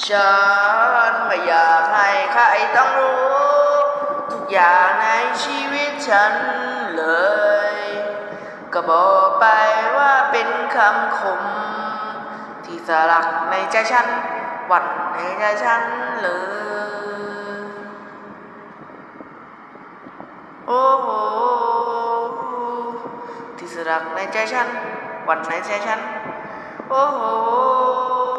ฉันไม่อยากให้ใครต้องรู้ ทุกอย่างในชีวิตฉันเลย ก็บอกไปว่าเป็นคำคม ที่สลักในใจฉันหวั่นในใจฉันเลย โอ้โหที่สลักในใจฉันหวั่นในใจฉัน โอ้โห